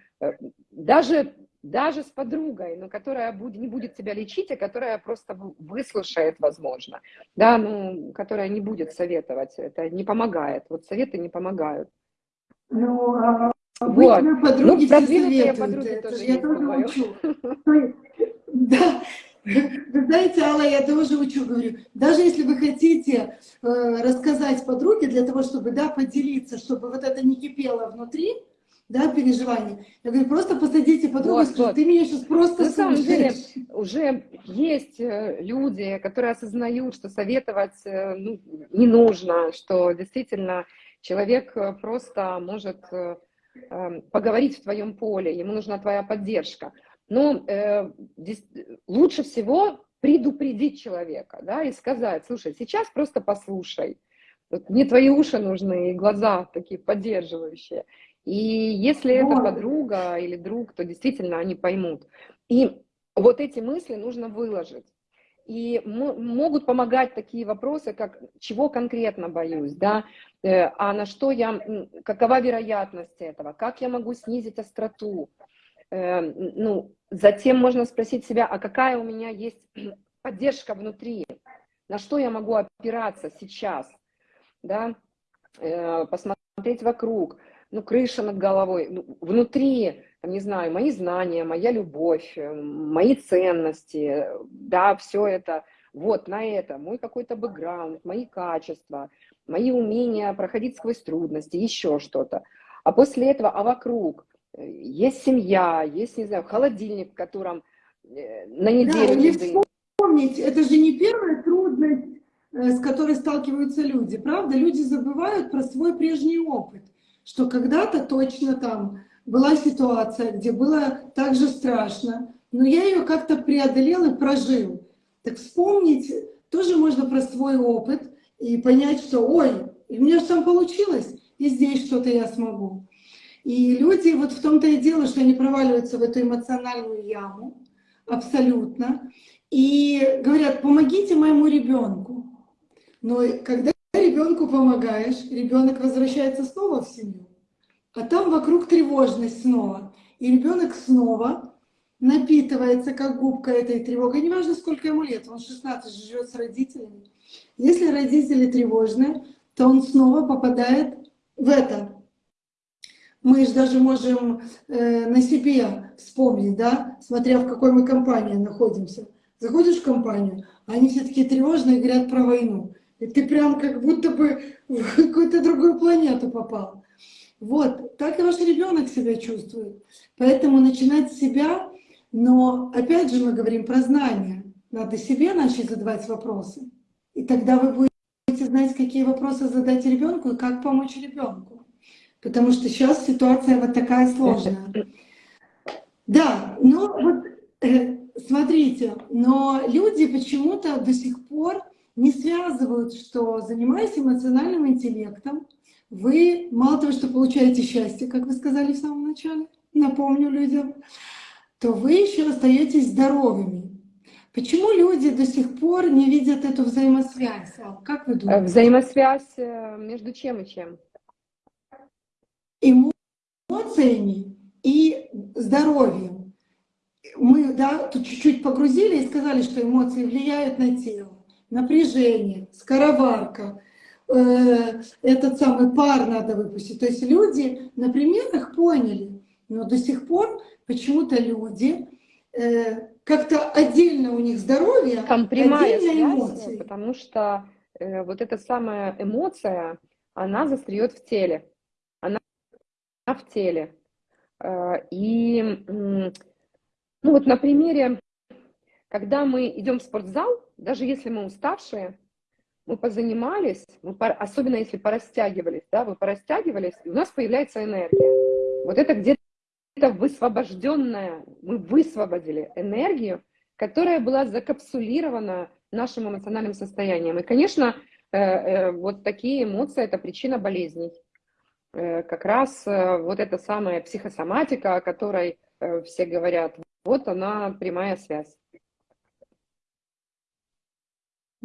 даже, даже с подругой, но которая будет, не будет тебя лечить, а которая просто выслушает, возможно, да, ну, которая не будет советовать, это не помогает, вот советы не помогают. Ну, а вот. подруги ну, продвинутые подруги это тоже я тоже учу. Да, вы знаете, Алла, я тоже учу, говорю, даже если вы хотите э, рассказать подруге для того, чтобы, да, поделиться, чтобы вот это не кипело внутри, да, переживания. Я говорю, просто посадите подругу, вот, вот. ты меня сейчас просто На самом деле, уже есть э, люди, которые осознают, что советовать э, ну, не нужно, что действительно человек э, просто может эм, поговорить в твоем поле, ему нужна твоя поддержка. Но э, лучше всего предупредить человека, да, и сказать, слушай, сейчас просто послушай, вот мне твои уши нужны и глаза такие поддерживающие. И если это подруга или друг, то действительно они поймут. И вот эти мысли нужно выложить. И могут помогать такие вопросы, как чего конкретно боюсь, да, э, а на что я, какова вероятность этого, как я могу снизить остроту, Эм, ну, затем можно спросить себя, а какая у меня есть <clears throat> поддержка внутри, на что я могу опираться сейчас, да, э, посмотреть вокруг, ну, крыша над головой, ну, внутри, там, не знаю, мои знания, моя любовь, э, мои ценности, да, все это, вот на это, мой какой-то бэкграунд, мои качества, мои умения проходить сквозь трудности, еще что-то. А после этого, а вокруг, есть семья, есть, не знаю, холодильник, в котором э, на неделю да, еды. Вспомнить, это же не первая трудность, э, с которой сталкиваются люди, правда? Люди забывают про свой прежний опыт, что когда-то точно там была ситуация, где было так же страшно, но я ее как-то преодолел и прожил. Так вспомнить тоже можно про свой опыт и понять, что ой, у меня же там получилось, и здесь что-то я смогу. И люди, вот в том-то и дело, что они проваливаются в эту эмоциональную яму, абсолютно, и говорят, помогите моему ребенку. Но когда ребенку помогаешь, ребенок возвращается снова в семью, а там вокруг тревожность снова. И ребенок снова напитывается как губка этой тревогой, неважно сколько ему лет, он 16 живет с родителями. Если родители тревожные, то он снова попадает в это. Мы же даже можем э, на себе вспомнить, да, смотря в какой мы компании находимся. Заходишь в компанию, они все такие тревожные, говорят про войну. И ты прям как будто бы в какую-то другую планету попал. Вот, так и ваш ребенок себя чувствует. Поэтому начинать с себя, но опять же мы говорим про знания. Надо себе начать задавать вопросы. И тогда вы будете знать, какие вопросы задать ребенку и как помочь ребенку. Потому что сейчас ситуация вот такая сложная. Да, ну вот э, смотрите, но люди почему-то до сих пор не связывают, что занимаясь эмоциональным интеллектом, вы мало того, что получаете счастье, как вы сказали в самом начале, напомню людям, то вы еще остаетесь здоровыми. Почему люди до сих пор не видят эту взаимосвязь? Как вы думаете? Взаимосвязь э, между чем и чем? Эмоциями и здоровьем. Мы да, тут чуть-чуть погрузили и сказали, что эмоции влияют на тело. Напряжение, скороварка, э, этот самый пар надо выпустить. То есть люди на примерах поняли, но до сих пор почему-то люди э, как-то отдельно у них здоровье, Там прямая отдельно связь, эмоции. потому что э, вот эта самая эмоция, она застряет в теле. Она в теле. Э, и, ну вот на примере, когда мы идем в спортзал, даже если мы уставшие, мы позанимались, мы пор- особенно если порастягивались, да, вы порастягивались, и у нас появляется энергия. Вот это где-то высвобожденная, мы высвободили энергию, которая была закапсулирована нашим эмоциональным состоянием. И, конечно, э, э, вот такие эмоции – это причина болезней. Э, Как раз э, вот эта самая психосоматика, о которой э, все говорят, вот она прямая связь.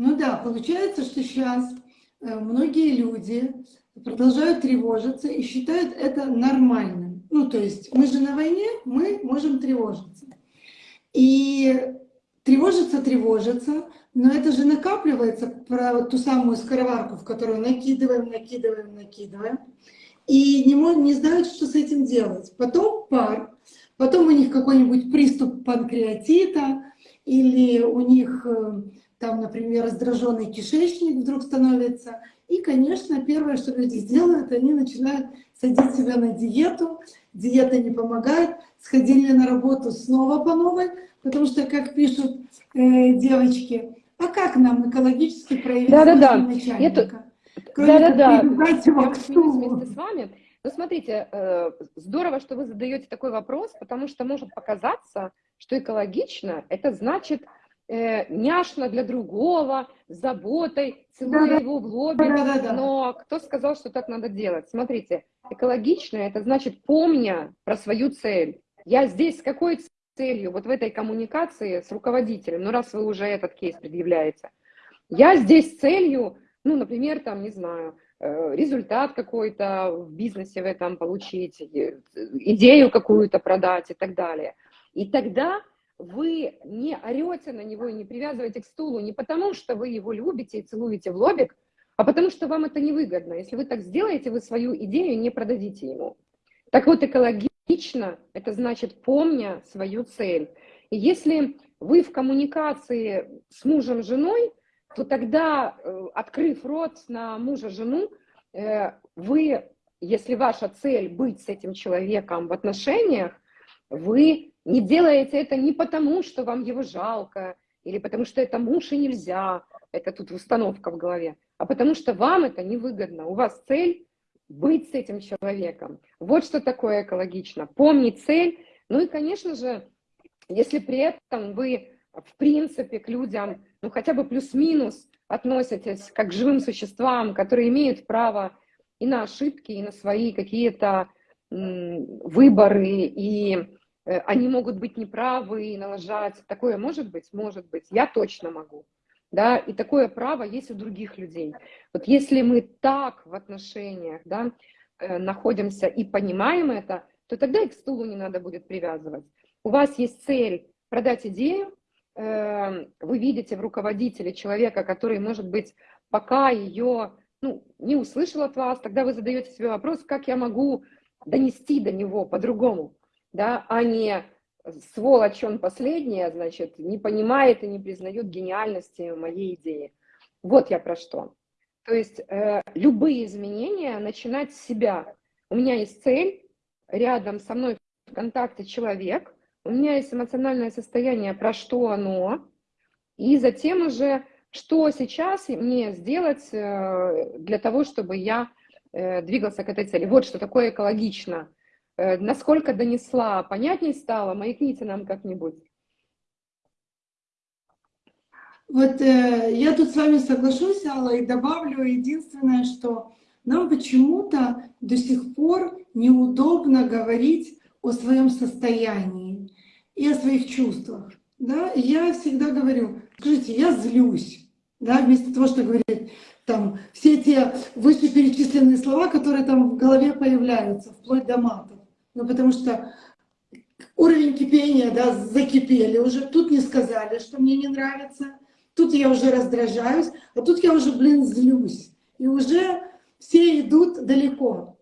Ну да, получается, что сейчас э, многие люди продолжают тревожиться и считают это нормальным. Ну, то есть мы же на войне, мы можем тревожиться. И тревожиться, тревожиться, но это же накапливается про вот ту самую скороварку, в которую накидываем, накидываем, накидываем. И не, не знают, что с этим делать. Потом пар, потом у них какой-нибудь приступ панкреатита, или у них э, там, например, раздраженный кишечник вдруг становится. И, конечно, первое, что люди сделают, они начинают садить себя на диету. Диета не помогает. Сходили на работу снова по новой, потому что, как пишут э, девочки, а как нам экологически проявить Да-да-да. своего начальника? Это- Кроме как Да-да-да, привязать его к стулу. вместе с вами. Ну, смотрите, э, здорово, что вы задаете такой вопрос, потому что может показаться, что экологично – это значит э, няшно для другого, с заботой, целуя Да-да. его в лобик. Да-да-да. Но кто сказал, что так надо делать? Смотрите, экологично – это значит, помня про свою цель. Я здесь с какой целью? Вот в этой коммуникации с руководителем, ну, раз вы уже этот кейс предъявляете. Я здесь с целью, ну, например, там, не знаю, э, результат какой-то в бизнесе в этом получить, э, идею какую-то продать и так далее. И тогда вы не орете на него и не привязываете к стулу не потому, что вы его любите и целуете в лобик, а потому что вам это невыгодно. Если вы так сделаете, вы свою идею не продадите ему. Так вот, экологично – это значит, помня свою цель. И если вы в коммуникации с мужем, женой, то тогда, э, открыв рот на мужа, жену, э, вы, если ваша цель быть с этим человеком в отношениях, вы не делаете это не потому, что вам его жалко, или потому что это муж и нельзя, это тут установка в голове, а потому что вам это невыгодно. У вас цель быть с этим человеком. Вот что такое экологично. Помнить цель. Ну и, конечно же, если при этом вы, в принципе, к людям, ну хотя бы плюс-минус относитесь как к живым существам, которые имеют право и на ошибки, и на свои какие-то выборы, и они могут быть неправы и налажать. Такое может быть? Может быть. Я точно могу. Да, и такое право есть у других людей. Вот если мы так в отношениях да, э, находимся и понимаем это, то тогда и к стулу не надо будет привязывать. у вас есть цель продать идею, э, вы видите в руководителе человека, который, может быть, пока ее ну, не услышал от вас, тогда вы задаете себе вопрос, как я могу донести до него по-другому, да, а не сволочь он последняя, значит, не понимает и не признает гениальности моей идеи. Вот я про что. То есть э, любые изменения начинать с себя. У меня есть цель, рядом со мной в контакте человек, у меня есть эмоциональное состояние, про что оно, и затем уже, что сейчас мне сделать э, для того, чтобы я э, двигался к этой цели. Вот что такое экологично. Э, насколько донесла, понятнее стало, маякните нам как-нибудь. Вот э, я тут с вами соглашусь, Алла, и добавлю единственное, что нам почему-то до сих пор неудобно говорить о своем состоянии и о своих чувствах. Да? Я всегда говорю, скажите, я злюсь, да, вместо того, что говорить там все те вышеперечисленные слова, которые там в голове появляются, вплоть до матов. Ну, потому что уровень кипения, да, закипели уже, тут не сказали, что мне не нравится, тут я уже раздражаюсь, а тут я уже, блин, злюсь. И уже все идут далеко.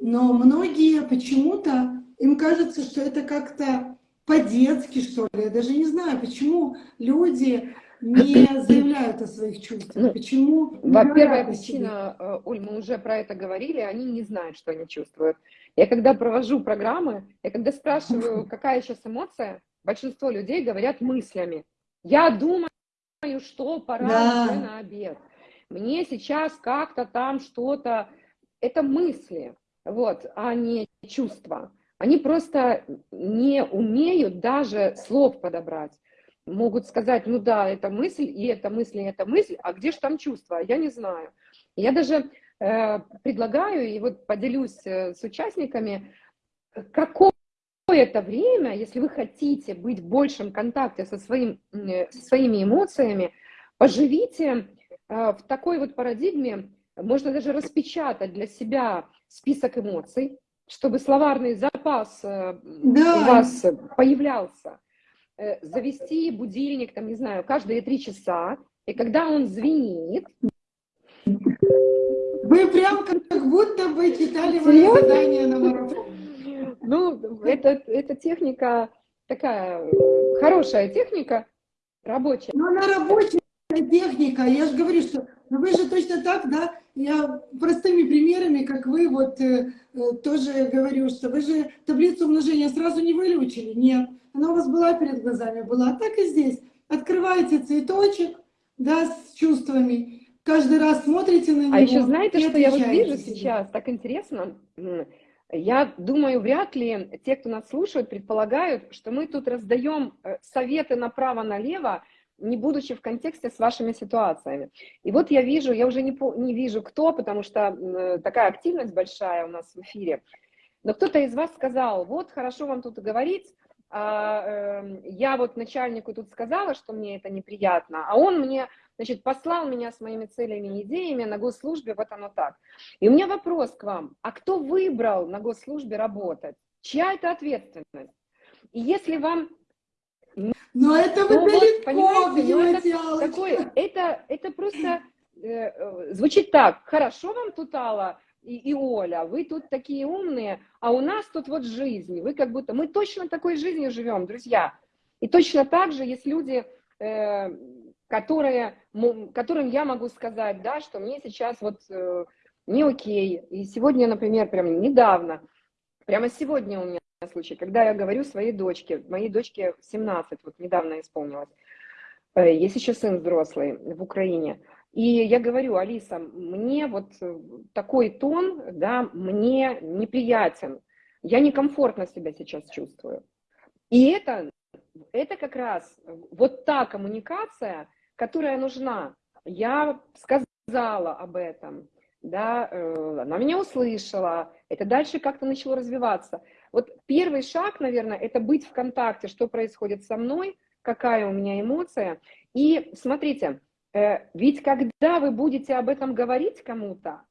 Но многие почему-то, им кажется, что это как-то по-детски, что ли. Я даже не знаю, почему люди не <coughs> заявляют о своих чувствах. Ну, почему? Во-первых, причина, э, Оль, мы уже про это говорили, они не знают, что они чувствуют. Я когда провожу программы, я когда спрашиваю, какая сейчас эмоция, большинство людей говорят мыслями. Я думаю, что пора да. уже на обед мне сейчас как-то там что-то, это мысли, вот, а не чувства. Они просто не умеют даже слов подобрать. Могут сказать, ну да, это мысль, и это мысль, и это мысль, а где же там чувства? Я не знаю. Я даже предлагаю, и вот поделюсь э, с участниками, какое это время, если вы хотите быть в большем контакте со, своим, э, со своими эмоциями, поживите в такой вот парадигме можно даже распечатать для себя список эмоций, чтобы словарный запас э, да. у вас появлялся. Э, завести будильник, там, не знаю, каждые три часа, и когда он звенит... Вы прям как будто бы читали мои задания на марафон. Ну, это, это техника такая, хорошая техника, рабочая. Но она рабочая, техника, я же говорю, что ну вы же точно так, да, я простыми примерами, как вы, вот э, э, тоже говорю, что вы же таблицу умножения сразу не выключили, нет, она у вас была перед глазами, была, а так и здесь. Открываете цветочек, да, с чувствами, каждый раз смотрите на а него. А еще знаете, что я вот вижу себе. сейчас, так интересно, я думаю, вряд ли те, кто нас слушает, предполагают, что мы тут раздаем э, советы направо-налево, не будучи в контексте с вашими ситуациями. И вот я вижу, я уже не, не вижу кто, потому что такая активность большая у нас в эфире, но кто-то из вас сказал, вот хорошо вам тут говорить, а, э, я вот начальнику тут сказала, что мне это неприятно, а он мне, значит, послал меня с моими целями и идеями на госслужбе, вот оно так. И у меня вопрос к вам, а кто выбрал на госслужбе работать? Чья это ответственность? И если вам но это вы ну, далеко, вот, понимаете, ну, это, такое, это, это просто э, э, звучит так, хорошо вам тут, Алла и, и Оля, вы тут такие умные, а у нас тут вот жизнь, вы как будто, мы точно такой жизнью живем, друзья. И точно так же есть люди, э, которые, которым я могу сказать, да, что мне сейчас вот э, не окей. И сегодня, например, прям недавно, прямо сегодня у меня случай, когда я говорю своей дочке, моей дочке 17, вот недавно исполнилось, э, есть еще сын взрослый в Украине, и я говорю, Алиса, мне вот такой тон, да, мне неприятен, я некомфортно себя сейчас чувствую. И это, это как раз вот та коммуникация, которая нужна. Я сказала об этом, да, э, она меня услышала, это дальше как-то начало развиваться. Вот первый шаг, наверное, это быть в контакте, что происходит со мной, какая у меня эмоция. И смотрите, э, ведь когда вы будете об этом говорить кому-то,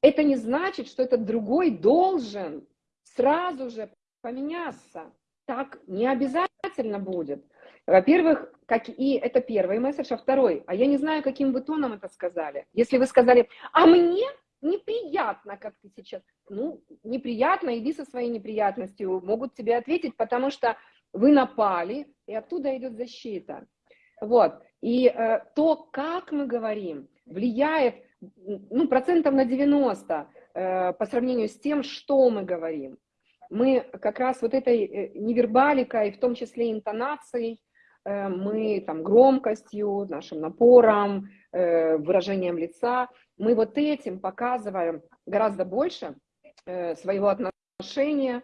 это не значит, что этот другой должен сразу же поменяться. Так не обязательно. обязательно будет. Во-первых, как и это первый месседж, а второй, а я не знаю, каким вы тоном это сказали. Если вы сказали, а мне неприятно, как ты сейчас, ну, неприятно, иди со своей неприятностью, могут тебе ответить, потому что вы напали, и оттуда идет защита. Вот. И э, то, как мы говорим, влияет ну, процентов на 90 э, по сравнению с тем, что мы говорим. Мы как раз вот этой э, невербаликой, в том числе интонацией, мы там громкостью, нашим напором, э, выражением лица, мы вот этим показываем гораздо больше э, своего отношения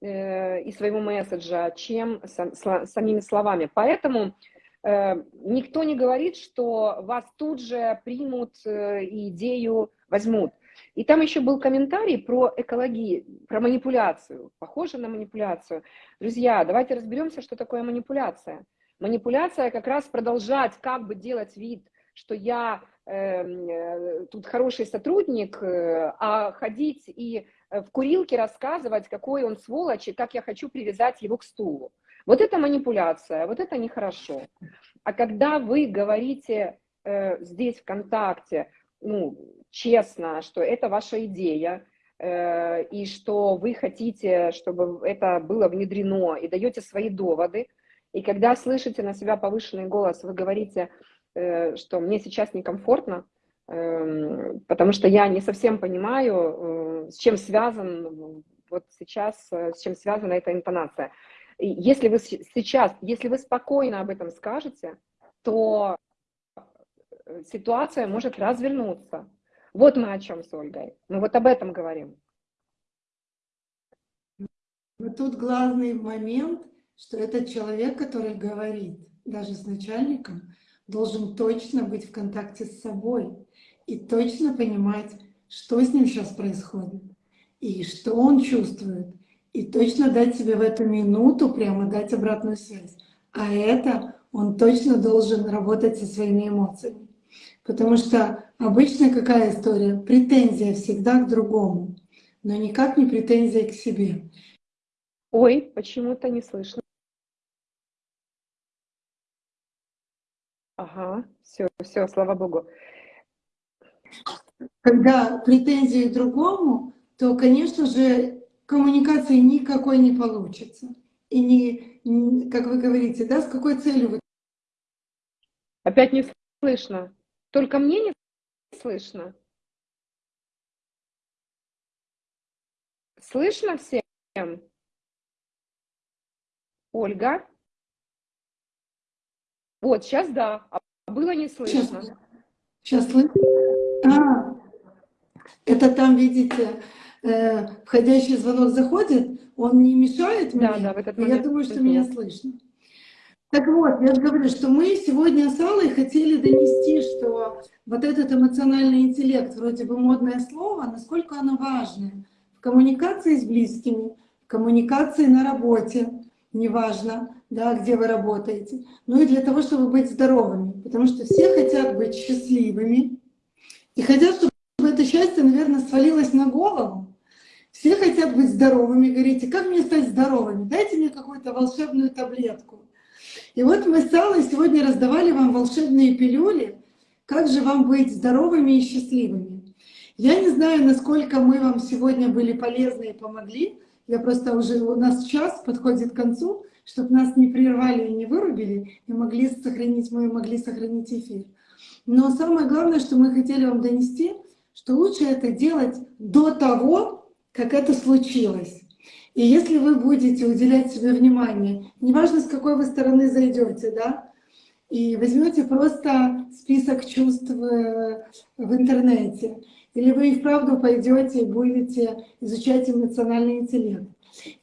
э, и своего месседжа, чем сам, самими словами. Поэтому Э, никто не говорит, что вас тут же примут э, и идею возьмут. И там еще был комментарий про экологию, про манипуляцию, похоже на манипуляцию. Друзья, давайте разберемся, что такое манипуляция. Манипуляция как раз продолжать как бы делать вид, что я эм, э, тут хороший сотрудник, э, а ходить и в курилке рассказывать, какой он сволочь и как я хочу привязать его к стулу. Вот это манипуляция, вот это нехорошо. А когда вы говорите э, здесь ВКонтакте, ну, честно, что это ваша идея, э, и что вы хотите, чтобы это было внедрено, и даете свои доводы, и когда слышите на себя повышенный голос, вы говорите, э, что мне сейчас некомфортно, э, потому что я не совсем понимаю, э, с чем связан вот сейчас, э, с чем связана эта интонация. Если вы сейчас, если вы спокойно об этом скажете, то ситуация может развернуться. Вот мы о чем с Ольгой. Мы вот об этом говорим. Но тут главный момент, что этот человек, который говорит, даже с начальником, должен точно быть в контакте с собой и точно понимать, что с ним сейчас происходит и что он чувствует, и точно дать себе в эту минуту прямо дать обратную связь. А это он точно должен работать со своими эмоциями. Потому что обычно какая история? Претензия всегда к другому, но никак не претензия к себе. Ой, почему-то не слышно. Ага, все, все, слава богу. Когда претензии другому, то, конечно же, коммуникации никакой не получится. И не, как вы говорите, да, с какой целью вы... Опять не слышно. Только мне не слышно. Слышно всем? Ольга? Вот, сейчас да, было не слышно. Сейчас, сейчас слышно? А, это там, видите, э, входящий звонок заходит, он не мешает мне, да, да, в этот момент я думаю, что меня слышно. Так вот, я же говорю, что мы сегодня с Аллой хотели донести, что вот этот эмоциональный интеллект, вроде бы модное слово, насколько оно важное в коммуникации с близкими, в коммуникации на работе, неважно, да, где вы работаете, ну и для того, чтобы быть здоровыми, потому что все хотят быть счастливыми и хотят, чтобы это счастье, наверное, свалилось на голову. Все хотят быть здоровыми. Говорите, как мне стать здоровыми? Дайте мне какую-то волшебную таблетку. И вот мы с Аллой сегодня раздавали вам волшебные пилюли, как же вам быть здоровыми и счастливыми. Я не знаю, насколько мы вам сегодня были полезны и помогли. Я просто уже, у нас час подходит к концу, чтобы нас не прервали и не вырубили, и могли сохранить, мы могли сохранить эфир. Но самое главное, что мы хотели вам донести — что лучше это делать до того, как это случилось. И если вы будете уделять себе внимание, неважно, с какой вы стороны зайдете, да, и возьмете просто список чувств в интернете, или вы и вправду пойдете и будете изучать эмоциональный интеллект,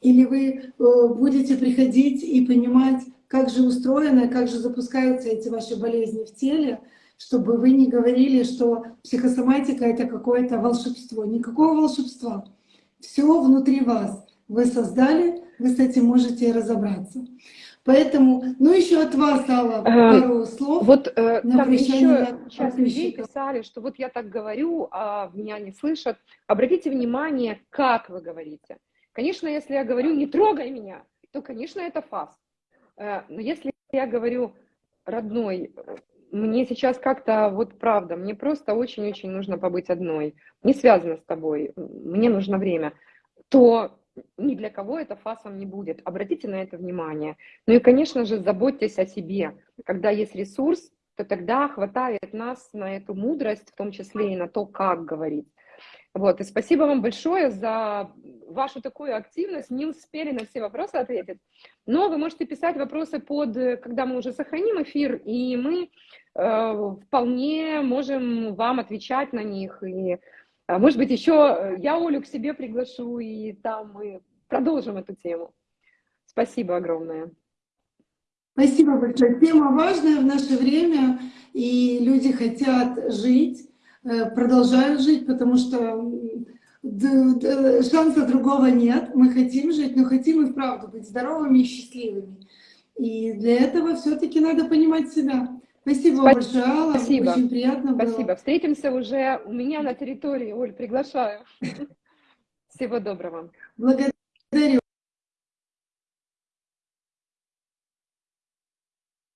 или вы э, будете приходить и понимать, как же устроено, как же запускаются эти ваши болезни в теле, чтобы вы не говорили, что психосоматика — это какое-то волшебство. Никакого волшебства. Все внутри вас. Вы создали, вы с этим можете разобраться. Поэтому, ну еще от вас, Алла, э, пару слов. Вот э, там еще часть людей писали, что вот я так говорю, а меня не слышат. Обратите внимание, как вы говорите. Конечно, если я говорю «не трогай меня», то, конечно, это фас. Э, Но если я говорю, родной, мне сейчас как-то, вот правда, мне просто очень-очень нужно побыть одной, не связано с тобой, мне нужно время, то ни для кого это фасом не будет. Обратите на это внимание. Ну и, конечно же, заботьтесь о себе. Когда есть ресурс, то тогда хватает нас на эту мудрость, в том числе и на то, как говорить. Вот, и спасибо вам большое за вашу такую активность. Не успели на все вопросы ответить, но вы можете писать вопросы под, когда мы уже сохраним эфир, и мы э, вполне можем вам отвечать на них. И, э, может быть, еще э, я Олю к себе приглашу, и там мы продолжим эту тему. Спасибо огромное. Спасибо большое. Тема важная в наше время, и люди хотят жить, э, продолжают жить, потому что шанса другого нет. Мы хотим жить, но хотим и вправду быть здоровыми и счастливыми. И для этого все-таки надо понимать себя. Спасибо вам большое. Спасибо. Очень приятно было. Спасибо. Встретимся уже у меня на территории. Оль, приглашаю. <laughs> Всего доброго. Благодарю.